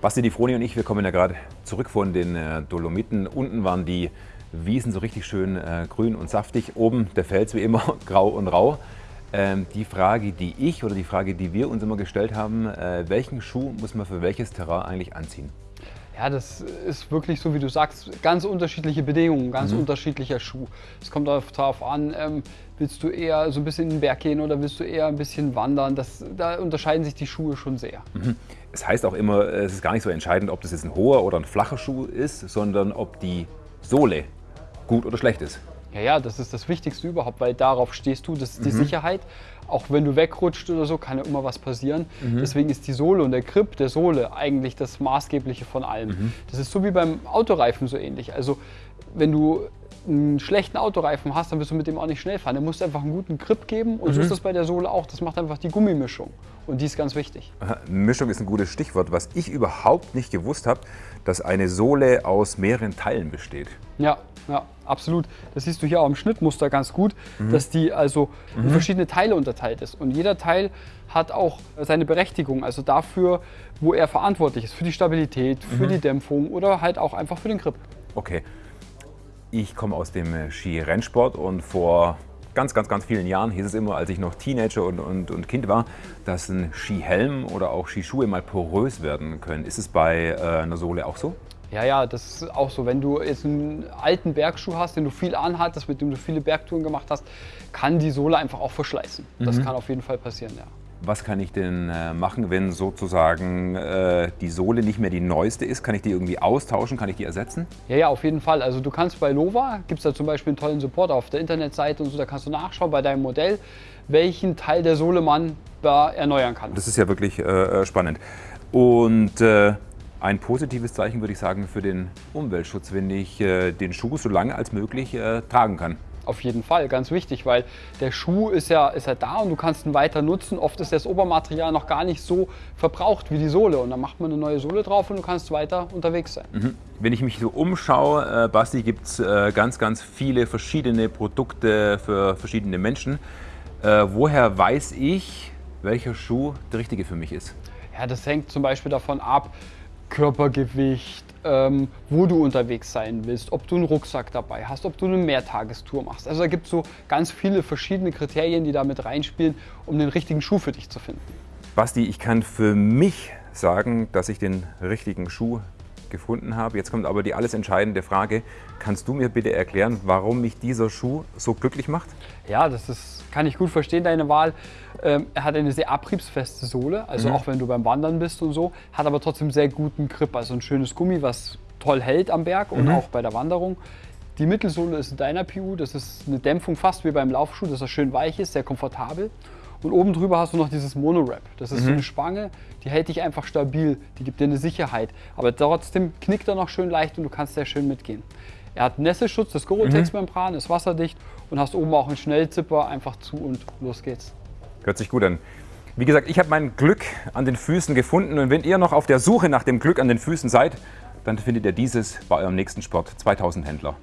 Basti Di Froni und ich, wir kommen ja gerade zurück von den äh, Dolomiten. Unten waren die Wiesen so richtig schön äh, grün und saftig. Oben der Fels wie immer grau und rau. Ähm, die Frage, die ich oder die Frage, die wir uns immer gestellt haben, äh, welchen Schuh muss man für welches Terrain eigentlich anziehen? Ja, das ist wirklich so, wie du sagst, ganz unterschiedliche Bedingungen, ganz mhm. unterschiedlicher Schuh. Es kommt darauf an, ähm, willst du eher so ein bisschen in den Berg gehen oder willst du eher ein bisschen wandern? Das, da unterscheiden sich die Schuhe schon sehr. Mhm. Es heißt auch immer, es ist gar nicht so entscheidend, ob das jetzt ein hoher oder ein flacher Schuh ist, sondern ob die Sohle gut oder schlecht ist. Ja, ja, das ist das Wichtigste überhaupt, weil darauf stehst du, das ist die mhm. Sicherheit. Auch wenn du wegrutscht oder so, kann ja immer was passieren. Mhm. Deswegen ist die Sohle und der Grip der Sohle eigentlich das Maßgebliche von allem. Mhm. Das ist so wie beim Autoreifen so ähnlich. Also wenn du einen schlechten Autoreifen hast, dann wirst du mit dem auch nicht schnell fahren. Der muss einfach einen guten Grip geben und mhm. so ist das bei der Sohle auch. Das macht einfach die Gummimischung und die ist ganz wichtig. Mischung ist ein gutes Stichwort. Was ich überhaupt nicht gewusst habe, dass eine Sohle aus mehreren Teilen besteht. Ja, ja, absolut. Das siehst du hier auch im Schnittmuster ganz gut, mhm. dass die also mhm. in verschiedene Teile unterteilt ist. Und jeder Teil hat auch seine Berechtigung, also dafür, wo er verantwortlich ist, für die Stabilität, für mhm. die Dämpfung oder halt auch einfach für den Grip. Okay. Ich komme aus dem Skirennsport und vor ganz, ganz, ganz vielen Jahren hieß es immer, als ich noch Teenager und, und, und Kind war, dass ein Skihelm oder auch Skischuhe mal porös werden können. Ist es bei äh, einer Sohle auch so? Ja, ja, das ist auch so. Wenn du jetzt einen alten Bergschuh hast, den du viel anhattest, mit dem du viele Bergtouren gemacht hast, kann die Sohle einfach auch verschleißen. Das mhm. kann auf jeden Fall passieren, ja. Was kann ich denn äh, machen, wenn sozusagen äh, die Sohle nicht mehr die neueste ist? Kann ich die irgendwie austauschen? Kann ich die ersetzen? Ja, ja, auf jeden Fall. Also du kannst bei Lova, gibt es da zum Beispiel einen tollen Support auf der Internetseite und so, da kannst du nachschauen bei deinem Modell, welchen Teil der Sohle man da erneuern kann. Das ist ja wirklich äh, äh spannend. Und äh, ein positives Zeichen würde ich sagen für den Umweltschutz, wenn ich äh, den Schuh so lange als möglich tragen kann. Auf jeden Fall, ganz wichtig, weil der Schuh ist ja, ist ja da und du kannst ihn weiter nutzen. Oft ist das Obermaterial noch gar nicht so verbraucht wie die Sohle und dann macht man eine neue Sohle drauf und du kannst weiter unterwegs sein. Mhm. Wenn ich mich so umschaue, äh, Basti, gibt es äh, ganz, ganz viele verschiedene Produkte für verschiedene Menschen. Äh, woher weiß ich, welcher Schuh der richtige für mich ist? Ja, das hängt zum Beispiel davon ab, Körpergewicht, ähm, wo du unterwegs sein willst, ob du einen Rucksack dabei hast, ob du eine Mehrtagestour machst. Also da gibt es so ganz viele verschiedene Kriterien, die da mit reinspielen, um den richtigen Schuh für dich zu finden. Basti, ich kann für mich sagen, dass ich den richtigen Schuh gefunden habe. Jetzt kommt aber die alles entscheidende Frage. Kannst du mir bitte erklären, warum mich dieser Schuh so glücklich macht? Ja, das ist, kann ich gut verstehen, deine Wahl. Ähm, er hat eine sehr abriebsfeste Sohle, also mhm. auch wenn du beim Wandern bist und so, hat aber trotzdem sehr guten Grip, also ein schönes Gummi, was toll hält am Berg und mhm. auch bei der Wanderung. Die Mittelsohle ist deiner PU, das ist eine Dämpfung fast wie beim Laufschuh, dass er schön weich ist, sehr komfortabel. Und oben drüber hast du noch dieses Mono-Wrap. Das ist mhm. so eine Spange, die hält dich einfach stabil, die gibt dir eine Sicherheit. Aber trotzdem knickt er noch schön leicht und du kannst sehr schön mitgehen. Er hat Nässeschutz, das Gorotex-Membran, ist wasserdicht und hast oben auch einen Schnellzipper, einfach zu und los geht's. Hört sich gut an. Wie gesagt, ich habe mein Glück an den Füßen gefunden und wenn ihr noch auf der Suche nach dem Glück an den Füßen seid, dann findet ihr dieses bei eurem nächsten Sport 2000 Händler.